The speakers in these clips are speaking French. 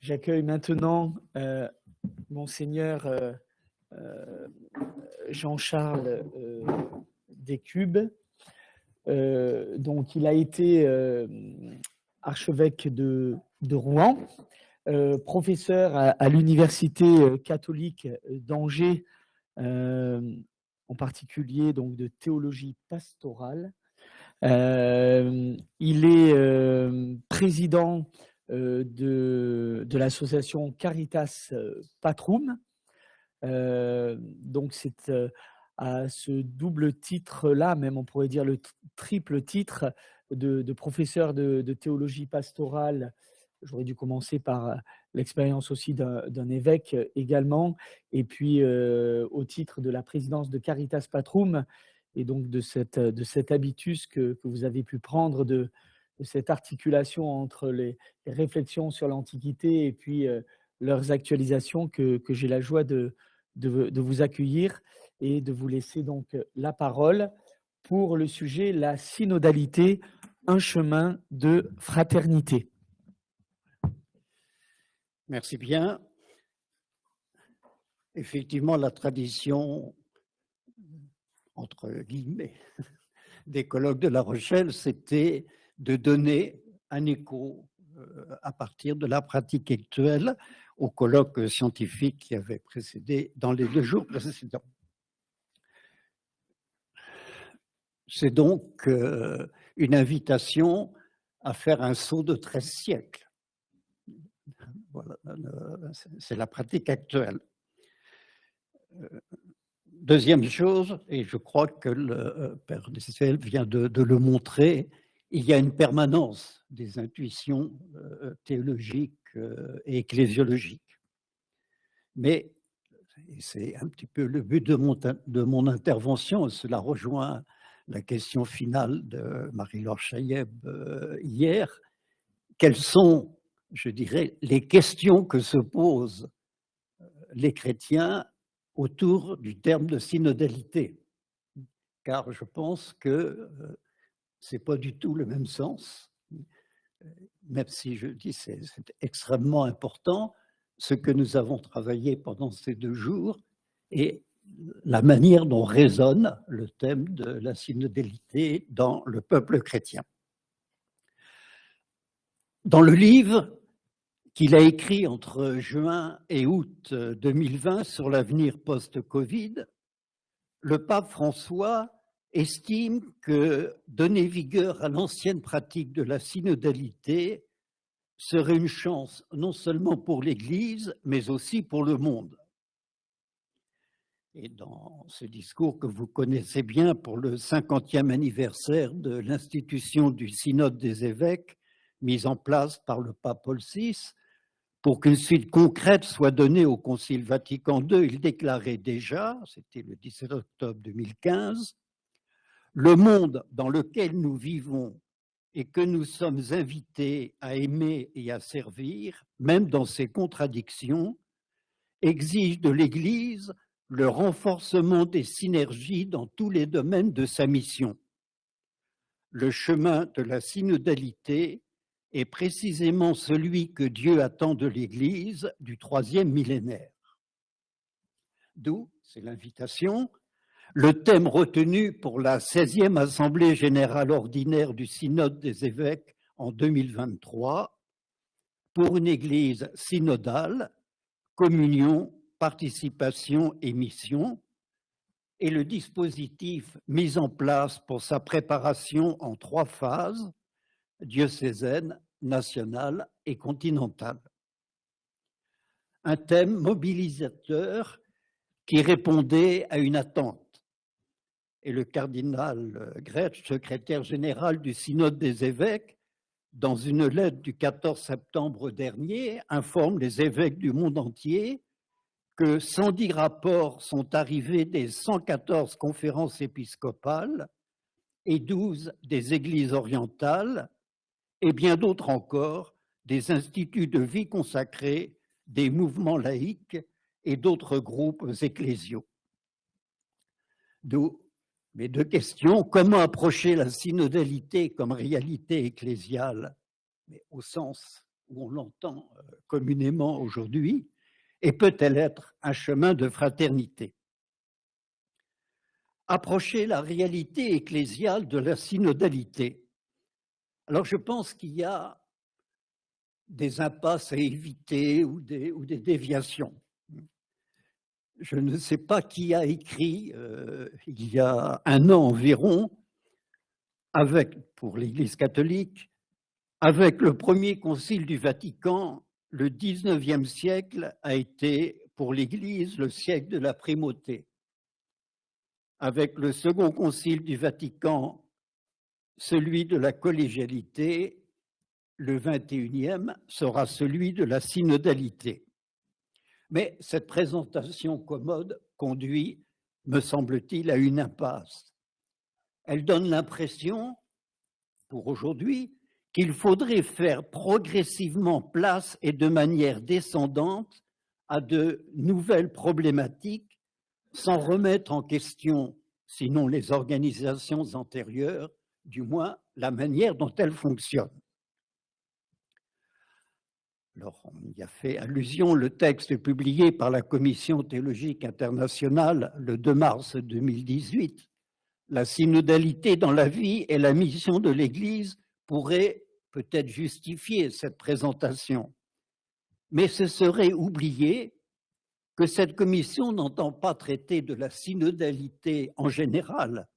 J'accueille maintenant euh, Monseigneur euh, euh, Jean-Charles Descubes. il a été archevêque de, Rouen, professeur à, l'Université catholique d'Angers, en particulier donc, de théologie pastorale. il est président de, de l'association Caritas euh, Patrum. Euh, donc c'est à ce double titre-là, même on pourrait dire le triple titre de, professeur de, théologie pastorale. J'aurais dû commencer par l'expérience aussi d'un évêque également, et puis au titre de la présidence de Caritas Patrum, et donc de, cette, de cet habitus que, que vous avez pu prendre de, cette articulation entre les, réflexions sur l'Antiquité et puis leurs actualisations que, j'ai la joie de, de, vous accueillir et de vous laisser donc la parole pour le sujet la synodalité, un chemin de fraternité. Merci bien. Effectivement, la tradition, entre guillemets, des colloques de La Rochelle, c'était de donner un écho euh, à partir de la pratique actuelle au colloque scientifique qui avait précédé dans les deux jours précédents. C'est donc euh, une invitation à faire un saut de 13 siècles. Voilà, c'est la pratique actuelle. Euh, deuxième chose, et je crois que le Père Dessel vient de le montrer, il y a une permanence des intuitions euh, théologiques euh, et ecclésiologiques. Mais c'est un petit peu le but de mon, de mon intervention, cela rejoint la question finale de Marie-Laure euh, hier. Quelles sont, je dirais, les questions que se posent les chrétiens autour du terme de synodalité? Car je pense que c'est pas du tout le même sens, même si je dis c'est extrêmement important, ce que nous avons travaillé pendant ces deux jours et la manière dont résonne le thème de la synodalité dans le peuple chrétien. Dans le livre qu'il a écrit entre juin et août 2020 sur l'avenir post-Covid, le pape François estime que donner vigueur à l'ancienne pratique de la synodalité serait une chance non seulement pour l'Église, mais aussi pour le monde. Et dans ce discours que vous connaissez bien pour le 50e anniversaire de l'institution du synode des évêques, mise en place par le pape Paul VI, pour qu'une suite concrète soit donnée au Concile Vatican II, il déclarait déjà, c'était le 17 octobre 2015, le monde dans lequel nous vivons et que nous sommes invités à aimer et à servir, même dans ses contradictions, exige de l'Église le renforcement des synergies dans tous les domaines de sa mission. Le chemin de la synodalité est précisément celui que Dieu attend de l'Église du troisième millénaire. D'où, c'est l'invitation, le thème retenu pour la 16e Assemblée générale ordinaire du Synode des évêques en 2023, pour une Église synodale, communion, participation et mission, et le dispositif mis en place pour sa préparation en trois phases, diocésaine, nationale et continentale. Un thème mobilisateur qui répondait à une attente et le cardinal euh, Gretsch, secrétaire général du synode des évêques, dans une lettre du 14 septembre dernier, informe les évêques du monde entier que 110 rapports sont arrivés des 114 conférences épiscopales et 12 des églises orientales, et bien d'autres encore, des instituts de vie consacrés, des mouvements laïques et d'autres groupes ecclésiaux. Mes deux questions. Comment approcher la synodalité comme réalité ecclésiale, mais au sens où on l'entend euh, communément aujourd'hui, et peut-elle être un chemin de fraternité? Approcher la réalité ecclésiale de la synodalité. Alors je pense qu'il y a des impasses à éviter ou des déviations. Je ne sais pas qui a écrit euh, il y a un an environ, avec, pour l'Église catholique, avec le premier concile du Vatican, le 19e siècle a été pour l'Église le siècle de la primauté. Avec le second concile du Vatican, celui de la collégialité, le 21e sera celui de la synodalité. Mais cette présentation commode conduit, me semble-t-il, à une impasse. Elle donne l'impression, pour aujourd'hui, qu'il faudrait faire progressivement place et de manière descendante à de nouvelles problématiques sans remettre en question, sinon les organisations antérieures, du moins la manière dont elles fonctionnent. Alors, on y a fait allusion, le texte publié par la Commission théologique internationale le 2 mars 2018, la synodalité dans la vie et la mission de l'Église pourrait peut-être justifier cette présentation. Mais ce serait oublier que cette commission n'entend pas traiter de la synodalité en général,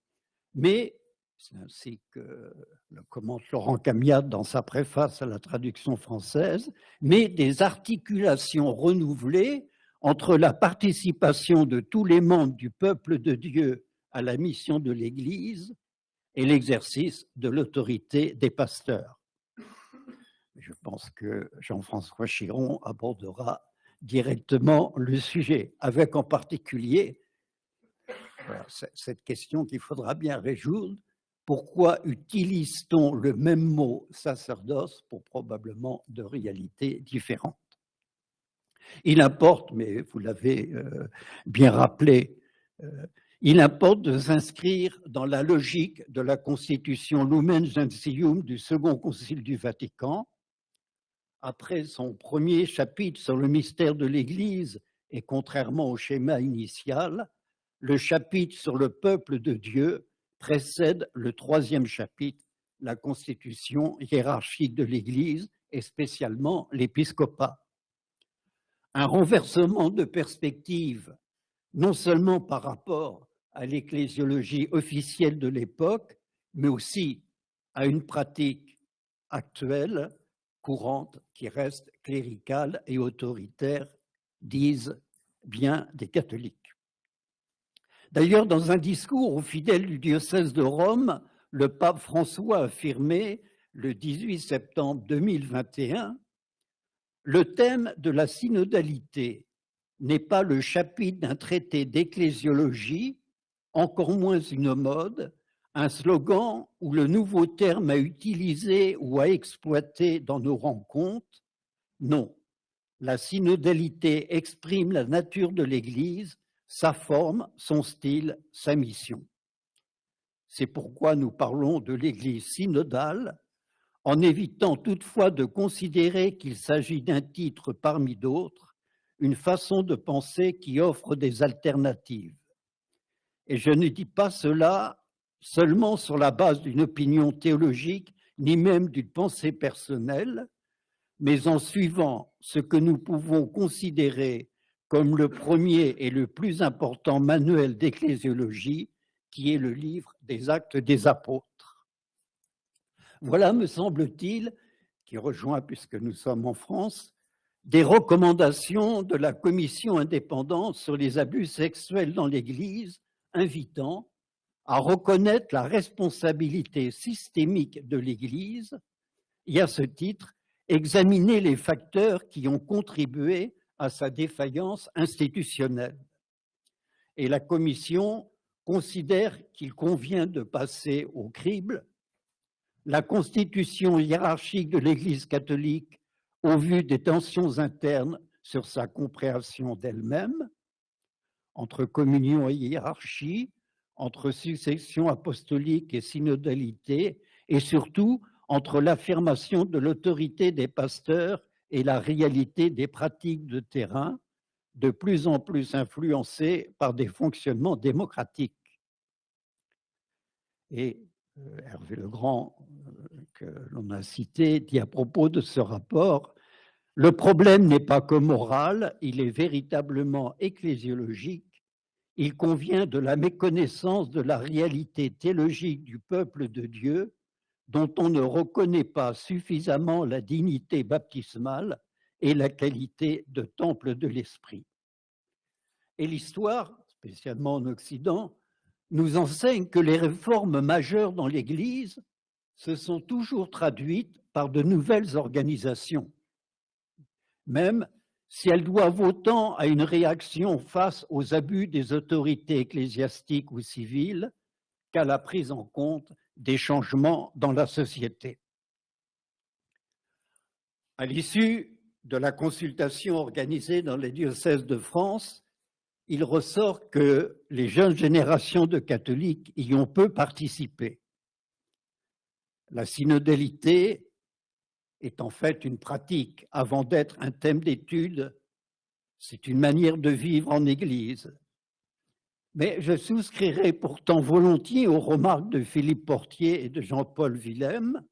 mais c'est ainsi que le commente Laurent Camiat dans sa préface à la traduction française, mais des articulations renouvelées entre la participation de tous les membres du peuple de Dieu à la mission de l'Église et l'exercice de l'autorité des pasteurs. Je pense que Jean-François Chiron abordera directement le sujet, avec en particulier cette question qu'il faudra bien résoudre, pourquoi utilise-t-on le même mot sacerdoce pour probablement de réalités différentes? Il importe, mais vous l'avez euh, bien rappelé, euh, il importe de s'inscrire dans la logique de la constitution Lumen Gentium du Second Concile du Vatican. Après son premier chapitre sur le mystère de l'Église, et contrairement au schéma initial, le chapitre sur le peuple de Dieu précède le troisième chapitre, la constitution hiérarchique de l'Église et spécialement l'épiscopat. Un renversement de perspective, non seulement par rapport à l'ecclésiologie officielle de l'époque, mais aussi à une pratique actuelle, courante, qui reste cléricale et autoritaire, disent bien des catholiques. D'ailleurs, dans un discours aux fidèles du diocèse de Rome, le pape François a affirmé le 18 septembre 2021 le thème de la synodalité n'est pas le chapitre d'un traité d'ecclésiologie, encore moins une mode, un slogan ou le nouveau terme à utiliser ou à exploiter dans nos rencontres. Non, la synodalité exprime la nature de l'Église sa forme, son style, sa mission. C'est pourquoi nous parlons de l'Église synodale, en évitant toutefois de considérer qu'il s'agit d'un titre parmi d'autres, une façon de penser qui offre des alternatives. Et je ne dis pas cela seulement sur la base d'une opinion théologique, ni même d'une pensée personnelle, mais en suivant ce que nous pouvons considérer comme le premier et le plus important manuel d'ecclésiologie, qui est le livre des actes des apôtres. Voilà, me semble-t-il, qui rejoint, puisque nous sommes en France, des recommandations de la commission indépendante sur les abus sexuels dans l'Église, invitant à reconnaître la responsabilité systémique de l'Église et à ce titre, examiner les facteurs qui ont contribué à sa défaillance institutionnelle. Et la Commission considère qu'il convient de passer au crible la constitution hiérarchique de l'Église catholique au vu des tensions internes sur sa compréhension d'elle-même, entre communion et hiérarchie, entre succession apostolique et synodalité, et surtout entre l'affirmation de l'autorité des pasteurs et la réalité des pratiques de terrain, de plus en plus influencées par des fonctionnements démocratiques. Et euh, Hervé Legrand, euh, que l'on a cité, dit à propos de ce rapport, le problème n'est pas que moral, il est véritablement ecclésiologique. Il convient de la méconnaissance de la réalité théologique du peuple de Dieu, dont on ne reconnaît pas suffisamment la dignité baptismale et la qualité de temple de l'esprit. Et l'histoire, spécialement en Occident, nous enseigne que les réformes majeures dans l'Église se sont toujours traduites par de nouvelles organisations, même si elles doivent autant à une réaction face aux abus des autorités ecclésiastiques ou civiles qu'à la prise en compte des changements dans la société. À l'issue de la consultation organisée dans les diocèses de France, il ressort que les jeunes générations de catholiques y ont peu participé. La synodalité est en fait une pratique avant d'être un thème d'étude. C'est une manière de vivre en Église. Mais je souscrirai pourtant volontiers aux remarques de Philippe Portier et de Jean-Paul Willem.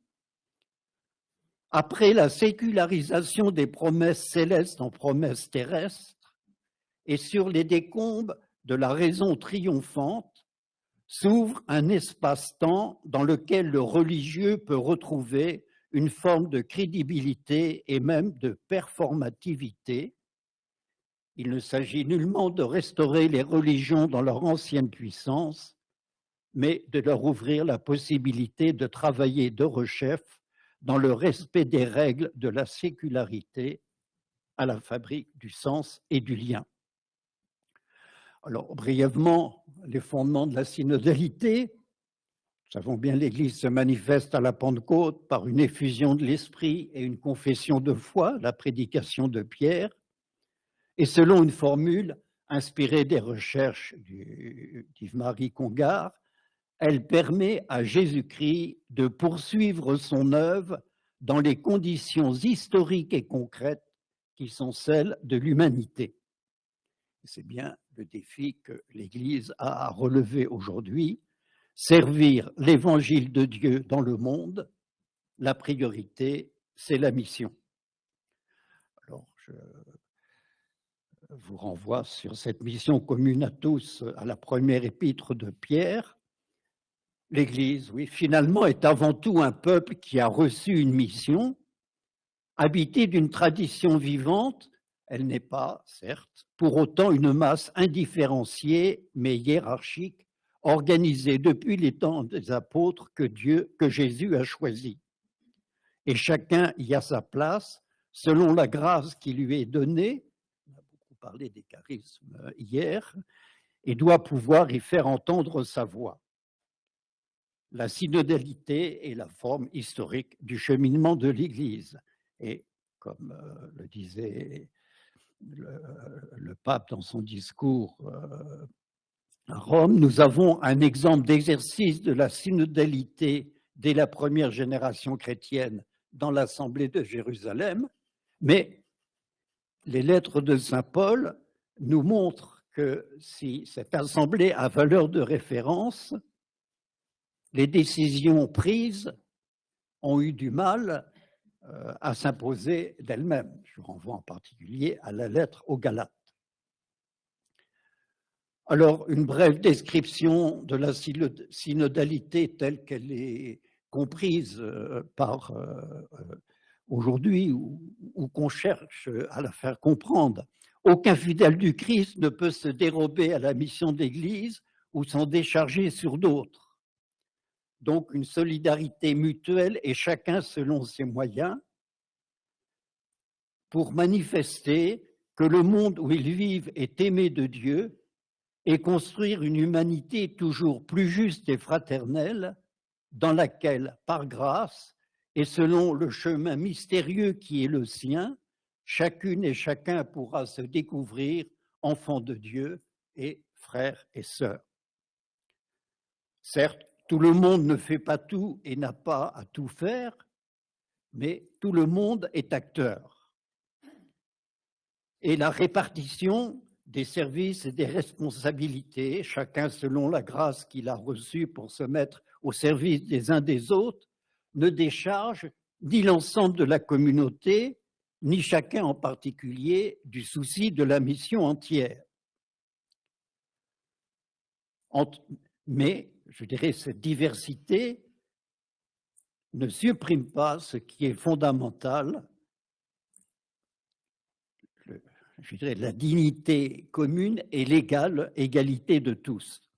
Après la sécularisation des promesses célestes en promesses terrestres, et sur les décombres de la raison triomphante s'ouvre un espace-temps dans lequel le religieux peut retrouver une forme de crédibilité et même de performativité. Il ne s'agit nullement de restaurer les religions dans leur ancienne puissance, mais de leur ouvrir la possibilité de travailler de rechef dans le respect des règles de la sécularité à la fabrique du sens et du lien. Alors, brièvement, les fondements de la synodalité. Nous savons bien l'Église se manifeste à la Pentecôte par une effusion de l'Esprit et une confession de foi, la prédication de Pierre, et selon une formule inspirée des recherches d'Yves-Marie Congar, elle permet à Jésus-Christ de poursuivre son œuvre dans les conditions historiques et concrètes qui sont celles de l'humanité. C'est bien le défi que l'Église a à relever aujourd'hui, servir l'évangile de Dieu dans le monde, la priorité, c'est la mission. Alors, je vous renvoie sur cette mission commune à tous, à la première épître de Pierre. L'Église, oui, finalement, est avant tout un peuple qui a reçu une mission, habité d'une tradition vivante elle n'est pas, certes, pour autant une masse indifférenciée mais hiérarchique, organisée depuis les temps des apôtres que Dieu, que Jésus a choisi. Et chacun y a sa place selon la grâce qui lui est donnée. Parlé des charismes hier et doit pouvoir y faire entendre sa voix. La synodalité est la forme historique du cheminement de l'Église. Et comme euh, le disait le, pape dans son discours euh, à Rome, nous avons un exemple d'exercice de la synodalité dès la première génération chrétienne dans l'Assemblée de Jérusalem, mais les lettres de Saint Paul nous montrent que si cette assemblée a valeur de référence, les décisions prises ont eu du mal euh, à s'imposer d'elle-même. Je renvoie en particulier à la lettre aux Galates. Alors, une brève description de la synodalité telle qu'elle est comprise euh, par euh, aujourd'hui ou, qu'on cherche à la faire comprendre. Aucun fidèle du Christ ne peut se dérober à la mission d'Église ou s'en décharger sur d'autres donc une solidarité mutuelle et chacun selon ses moyens pour manifester que le monde où ils vivent est aimé de Dieu et construire une humanité toujours plus juste et fraternelle dans laquelle, par grâce et selon le chemin mystérieux qui est le sien, chacune et chacun pourra se découvrir enfant de Dieu et frère et sœur. Certes, tout le monde ne fait pas tout et n'a pas à tout faire, mais tout le monde est acteur. et la répartition des services et des responsabilités, chacun selon la grâce qu'il a reçue pour se mettre au service des uns des autres, ne décharge ni l'ensemble de la communauté, ni chacun en particulier du souci de la mission entière. Mais, je dirais, cette diversité ne supprime pas ce qui est fondamental, je dirais, la dignité commune et l'égale égalité de tous.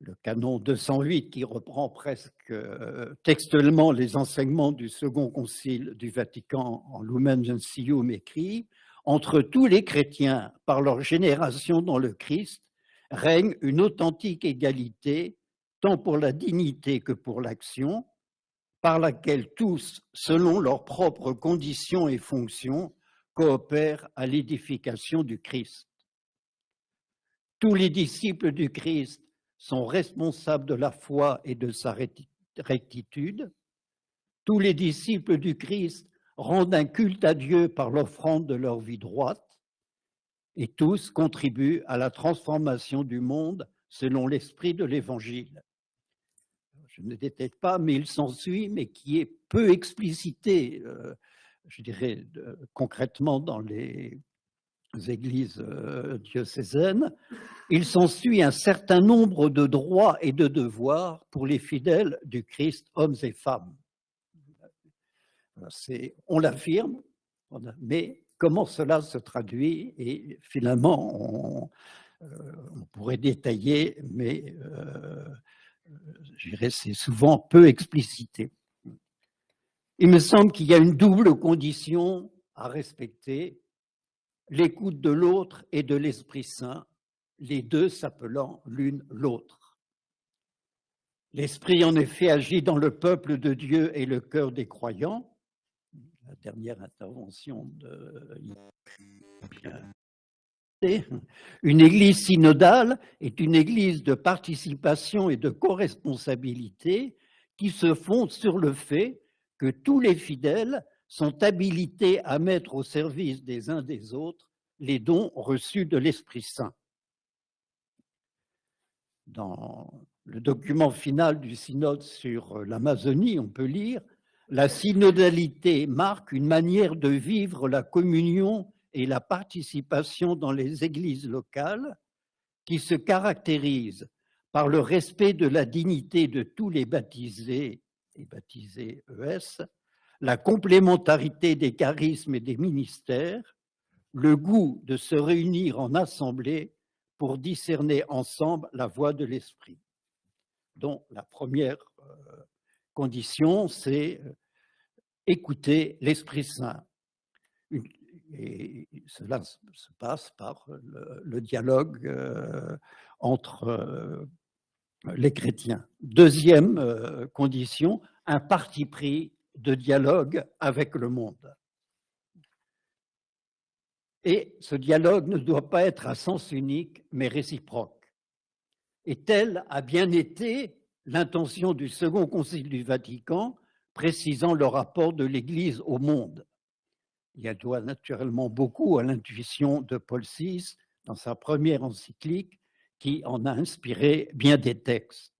Le canon 208, qui reprend presque euh, textuellement les enseignements du Second Concile du Vatican en Lumen Gentium écrit « Entre tous les chrétiens, par leur génération dans le Christ, règne une authentique égalité, tant pour la dignité que pour l'action, par laquelle tous, selon leurs propres conditions et fonctions, coopèrent à l'édification du Christ. Tous les disciples du Christ sont responsables de la foi et de sa rectitude. Tous les disciples du Christ rendent un culte à Dieu par l'offrande de leur vie droite et tous contribuent à la transformation du monde selon l'esprit de l'Évangile je ne détecte pas, mais il s'ensuit, mais qui est peu explicité, euh, je dirais, concrètement dans les églises euh, diocésaines, il s'ensuit un certain nombre de droits et de devoirs pour les fidèles du Christ, hommes et femmes. On l'affirme, mais comment cela se traduit Et finalement, on, euh, pourrait détailler, mais je dirais, c'est souvent peu explicité. Il me semble qu'il y a une double condition à respecter, l'écoute de l'autre et de l'Esprit Saint, les deux s'appelant l'une l'autre. L'Esprit, en effet, agit dans le peuple de Dieu et le cœur des croyants. La dernière intervention de une église synodale est une église de participation et de co-responsabilité qui se fonde sur le fait que tous les fidèles sont habilités à mettre au service des uns des autres les dons reçus de l'Esprit Saint. Dans le document final du synode sur l'Amazonie, on peut lire « La synodalité marque une manière de vivre la communion et la participation dans les églises locales qui se caractérise par le respect de la dignité de tous les baptisés et baptisés ES, la complémentarité des charismes et des ministères, le goût de se réunir en assemblée pour discerner ensemble la voix de l'esprit. Donc la première euh, condition, c'est euh, écouter l'Esprit Saint. Et cela se passe par le, dialogue euh, entre les chrétiens. Deuxième condition, un parti pris de dialogue avec le monde. Et ce dialogue ne doit pas être à sens unique, mais réciproque. Et telle a bien été l'intention du Second Concile du Vatican, précisant le rapport de l'Église au monde. Il doit naturellement beaucoup à l'intuition de Paul VI dans sa première encyclique qui en a inspiré bien des textes.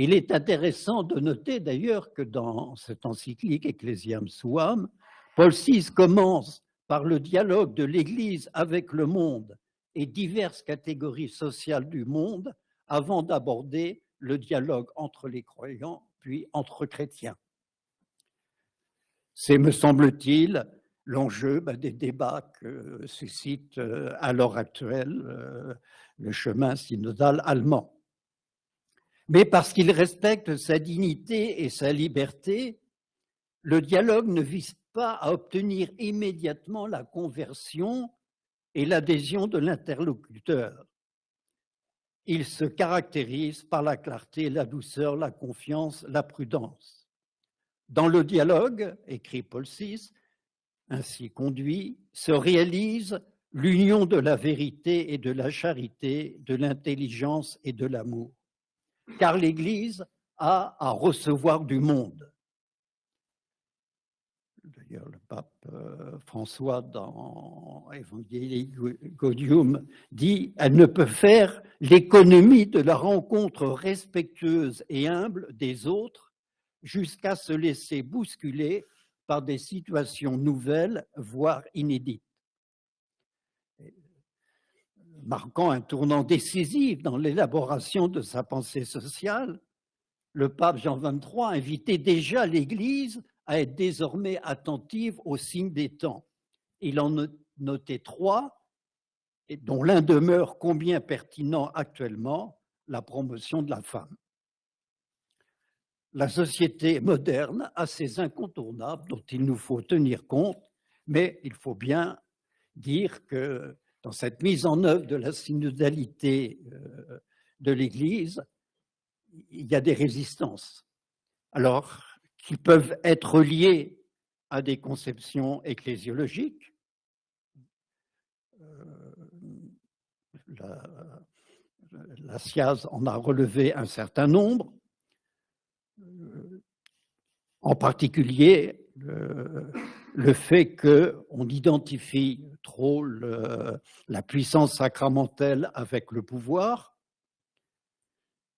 Il est intéressant de noter d'ailleurs que dans cette encyclique Ecclesiam Suam, Paul VI commence par le dialogue de l'Église avec le monde et diverses catégories sociales du monde avant d'aborder le dialogue entre les croyants puis entre chrétiens. C'est, me semble-t-il, l'enjeu bah, des débats que suscite euh, à l'heure actuelle euh, le chemin synodal allemand. Mais parce qu'il respecte sa dignité et sa liberté, le dialogue ne vise pas à obtenir immédiatement la conversion et l'adhésion de l'interlocuteur. Il se caractérise par la clarté, la douceur, la confiance, la prudence. Dans le dialogue, écrit Paul VI, ainsi conduit, se réalise l'union de la vérité et de la charité, de l'intelligence et de l'amour. Car l'Église a à recevoir du monde. d'ailleurs le pape euh, François dans Evangelii dit « Elle ne peut faire l'économie de la rencontre respectueuse et humble des autres jusqu'à se laisser bousculer par des situations nouvelles, voire inédites. » Marquant un tournant décisif dans l'élaboration de sa pensée sociale, le pape Jean XXIII invitait déjà l'Église à être désormais attentive aux signes des temps. Il en notait trois, dont l'un demeure combien pertinent actuellement, la promotion de la femme. La société moderne a ses incontournables dont il nous faut tenir compte, mais il faut bien dire que dans cette mise en œuvre de la synodalité euh, de l'Église, il y a des résistances. Alors, qui peuvent être liés à des conceptions ecclésiologiques. Euh, la, la SIAZ en a relevé un certain nombre, euh, en particulier le fait qu'on identifie trop la puissance sacramentelle avec le pouvoir.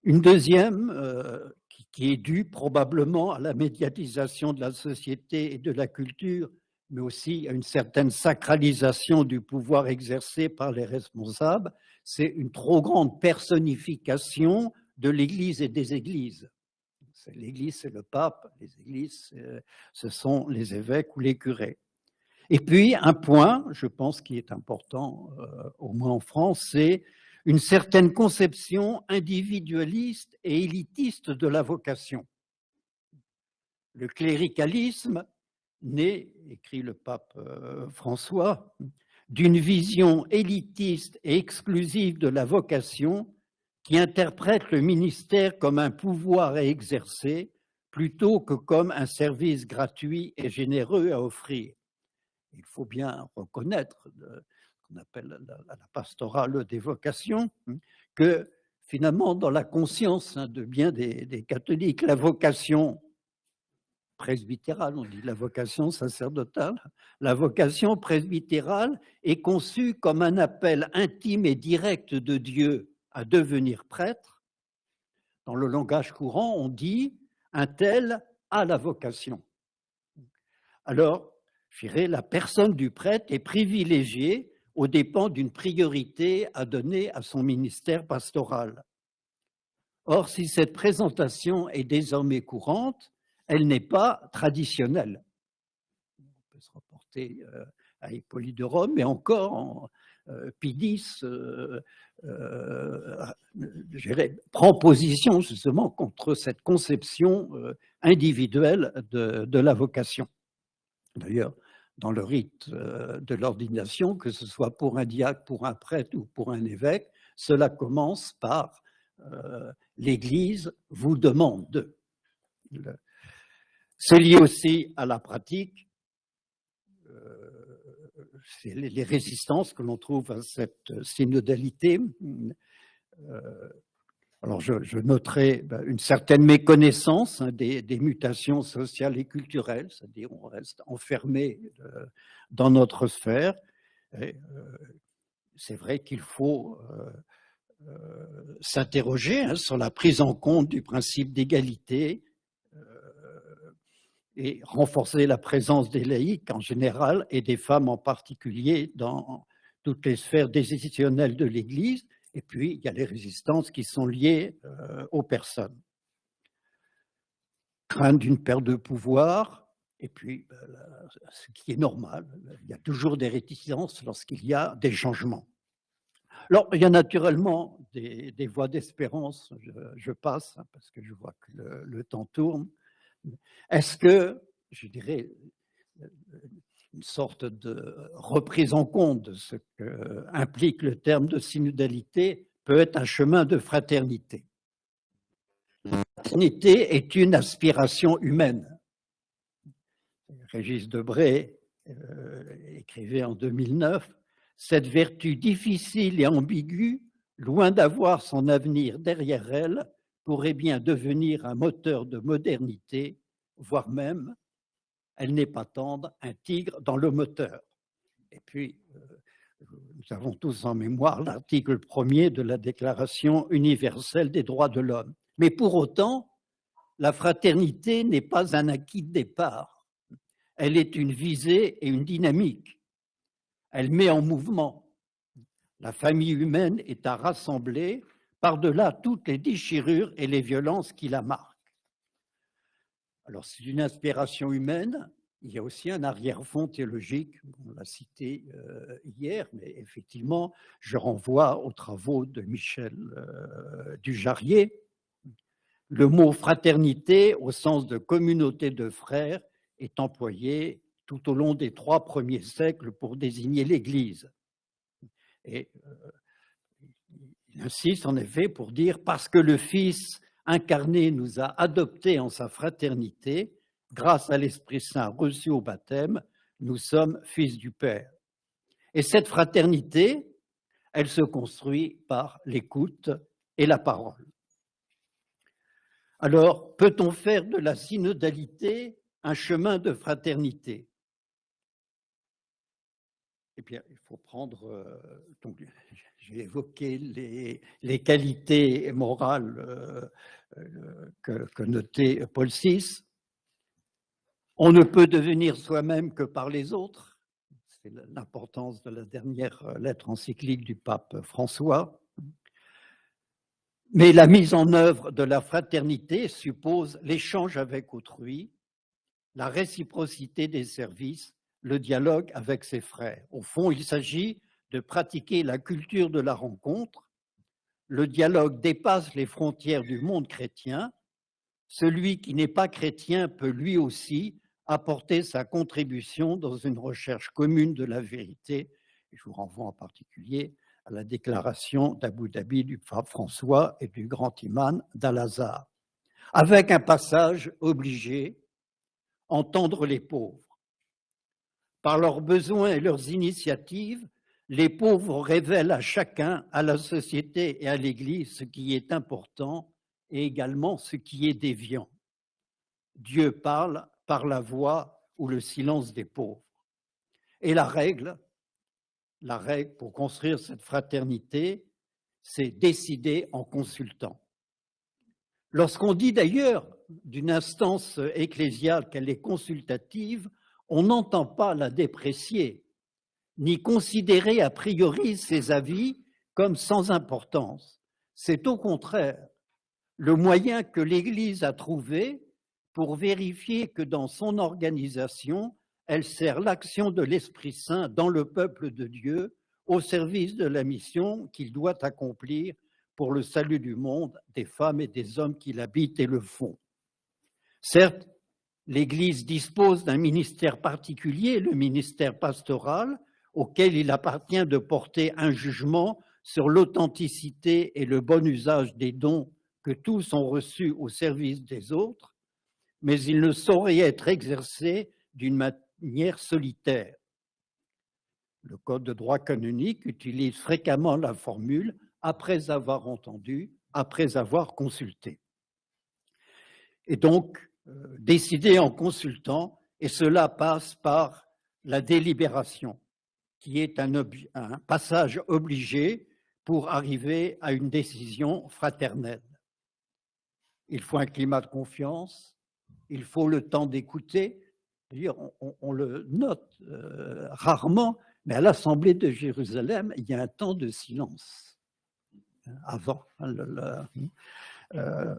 Une deuxième, euh, qui est dû probablement à la médiatisation de la société et de la culture, mais aussi à une certaine sacralisation du pouvoir exercé par les responsables, c'est une trop grande personnification de l'Église et des Églises. L'Église, c'est le pape, les Églises, ce sont les évêques ou les curés. Et puis, un point, je pense, qui est important, euh, au moins en France, c'est une certaine conception individualiste et élitiste de la vocation. Le cléricalisme naît, écrit le pape euh, François, d'une vision élitiste et exclusive de la vocation qui interprète le ministère comme un pouvoir à exercer plutôt que comme un service gratuit et généreux à offrir. Il faut bien reconnaître qu'on appelle la, pastorale des vocations, hein, que finalement, dans la conscience hein, de bien des, catholiques, la vocation presbytérale, on dit la vocation sacerdotale, la vocation presbytérale est conçue comme un appel intime et direct de Dieu à devenir prêtre. Dans le langage courant, on dit un tel a la vocation. Alors, je dirais, la personne du prêtre est privilégiée au dépens d'une priorité à donner à son ministère pastoral. Or, si cette présentation est désormais courante, elle n'est pas traditionnelle. On peut se reporter euh, à Hippolyte de Rome, mais encore en Pidis euh, prend position justement contre cette conception individuelle de, la vocation. D'ailleurs, dans le rite euh, de l'ordination, que ce soit pour un diacre, pour un prêtre ou pour un évêque, cela commence par euh, l'Église vous demande. C'est lié aussi à la pratique, euh, c'est les résistances que l'on trouve à cette synodalité. Alors, je, noterai ben, une certaine méconnaissance hein, des, mutations sociales et culturelles, c'est-à-dire on reste enfermé euh, dans notre sphère. Euh, c'est vrai qu'il faut euh, s'interroger hein, sur la prise en compte du principe d'égalité et renforcer la présence des laïcs en général et des femmes en particulier dans toutes les sphères décisionnelles de l'Église, et puis, il y a les résistances qui sont liées euh, aux personnes. Crainte d'une perte de pouvoir, et puis, ben, ce qui est normal, il y a toujours des réticences lorsqu'il y a des changements. Alors, il y a naturellement des, voies d'espérance, je, passe, hein, parce que je vois que le temps tourne. Est-ce que, je dirais, une sorte de reprise en compte de ce qu'implique le terme de synodalité peut être un chemin de fraternité? La fraternité est une aspiration humaine. Régis Debray euh, écrivait en 2009 « Cette vertu difficile et ambiguë, loin d'avoir son avenir derrière elle, pourrait bien devenir un moteur de modernité, voire même elle n'est pas tendre, un tigre dans le moteur. Et puis, euh, nous avons tous en mémoire l'article premier de la Déclaration universelle des droits de l'homme. Mais pour autant, la fraternité n'est pas un acquis de départ. Elle est une visée et une dynamique. Elle met en mouvement. La famille humaine est à rassembler par-delà toutes les déchirures et les violences qui la marquent. Alors, c'est une inspiration humaine, il y a aussi un arrière-fond théologique, on l'a cité euh, hier, mais effectivement, je renvoie aux travaux de Michel euh, Dujarrier. Le mot fraternité, au sens de communauté de frères, est employé tout au long des trois premiers siècles pour désigner l'Église. Euh, il insiste en effet pour dire parce que le Fils incarné nous a adoptés en sa fraternité, grâce à l'Esprit Saint reçu au baptême, nous sommes fils du Père. Et cette fraternité, elle se construit par l'écoute et la parole. Alors, peut-on faire de la synodalité un chemin de fraternité? Eh il faut prendre, euh, j'ai évoqué les, les, qualités morales euh, euh, que, que notait Paul VI. On ne peut devenir soi-même que par les autres. C'est l'importance de la dernière lettre encyclique du pape François. Mais la mise en œuvre de la fraternité suppose l'échange avec autrui, la réciprocité des services, le dialogue avec ses frères. Au fond, il s'agit de pratiquer la culture de la rencontre. Le dialogue dépasse les frontières du monde chrétien. Celui qui n'est pas chrétien peut lui aussi apporter sa contribution dans une recherche commune de la vérité. Je vous renvoie en particulier à la déclaration d'Abu Dhabi du pape François et du grand imam d'Al-Azhar, avec un passage obligé, entendre les pauvres. Par leurs besoins et leurs initiatives, les pauvres révèlent à chacun, à la société et à l'Église ce qui est important et également ce qui est déviant. Dieu parle par la voix ou le silence des pauvres. Et la règle, la règle pour construire cette fraternité, c'est décider en consultant. Lorsqu'on dit d'ailleurs d'une instance ecclésiale qu'elle est consultative, on n'entend pas la déprécier, ni considérer a priori ses avis comme sans importance. C'est au contraire le moyen que l'Église a trouvé pour vérifier que dans son organisation, elle sert l'action de l'Esprit Saint dans le peuple de Dieu au service de la mission qu'il doit accomplir pour le salut du monde, des femmes et des hommes qui l'habitent et le font. Certes, l'Église dispose d'un ministère particulier, le ministère pastoral, auquel il appartient de porter un jugement sur l'authenticité et le bon usage des dons que tous ont reçus au service des autres, mais il ne saurait être exercé d'une manière solitaire. Le Code de droit canonique utilise fréquemment la formule « après avoir entendu, après avoir consulté ». Et donc, euh, décider en consultant, et cela passe par la délibération, qui est un, passage obligé pour arriver à une décision fraternelle. Il faut un climat de confiance, il faut le temps d'écouter. On, on, le note euh, rarement, mais à l'Assemblée de Jérusalem, il y a un temps de silence hein, avant. Hein, le, euh,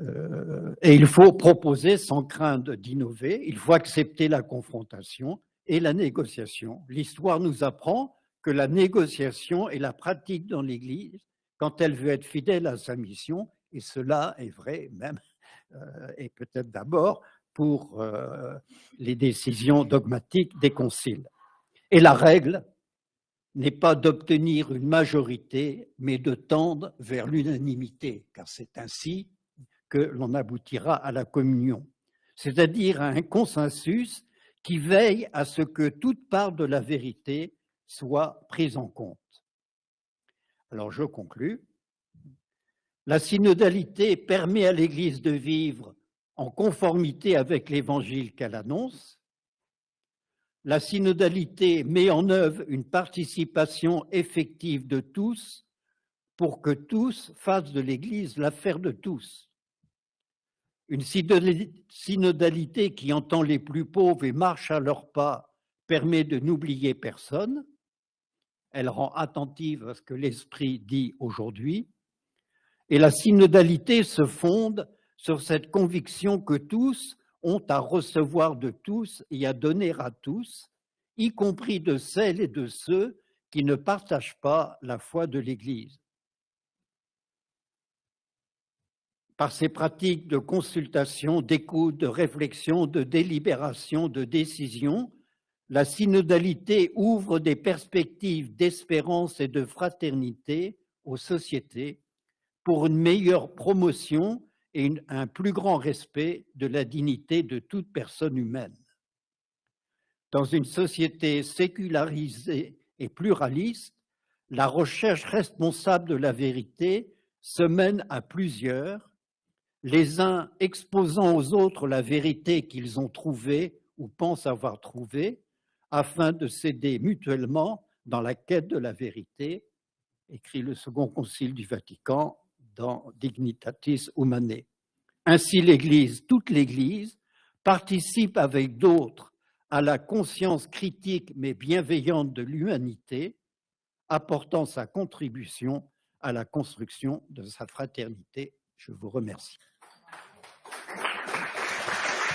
euh, et il faut proposer sans crainte d'innover, il faut accepter la confrontation et la négociation. L'histoire nous apprend que la négociation est la pratique dans l'Église quand elle veut être fidèle à sa mission, et cela est vrai même euh, et peut-être d'abord pour euh, les décisions dogmatiques des conciles. Et la règle n'est pas d'obtenir une majorité, mais de tendre vers l'unanimité, car c'est ainsi que l'on aboutira à la communion, c'est-à-dire à un consensus qui veille à ce que toute part de la vérité soit prise en compte. Alors je conclus. La synodalité permet à l'Église de vivre en conformité avec l'évangile qu'elle annonce. La synodalité met en œuvre une participation effective de tous pour que tous fassent de l'Église l'affaire de tous. Une synodalité qui entend les plus pauvres et marche à leurs pas permet de n'oublier personne. Elle rend attentive à ce que l'Esprit dit aujourd'hui. Et la synodalité se fonde sur cette conviction que tous ont à recevoir de tous et à donner à tous, y compris de celles et de ceux qui ne partagent pas la foi de l'Église. Par ces pratiques de consultation, d'écoute, de réflexion, de délibération, de décision, la synodalité ouvre des perspectives d'espérance et de fraternité aux sociétés pour une meilleure promotion et un plus grand respect de la dignité de toute personne humaine. Dans une société sécularisée et pluraliste, la recherche responsable de la vérité se mène à plusieurs, les uns exposant aux autres la vérité qu'ils ont trouvée ou pensent avoir trouvée, afin de s'aider mutuellement dans la quête de la vérité, écrit le Second Concile du Vatican dans Dignitatis Humanae. Ainsi, l'Église, toute l'Église, participe avec d'autres à la conscience critique mais bienveillante de l'humanité, apportant sa contribution à la construction de sa fraternité. Je vous remercie.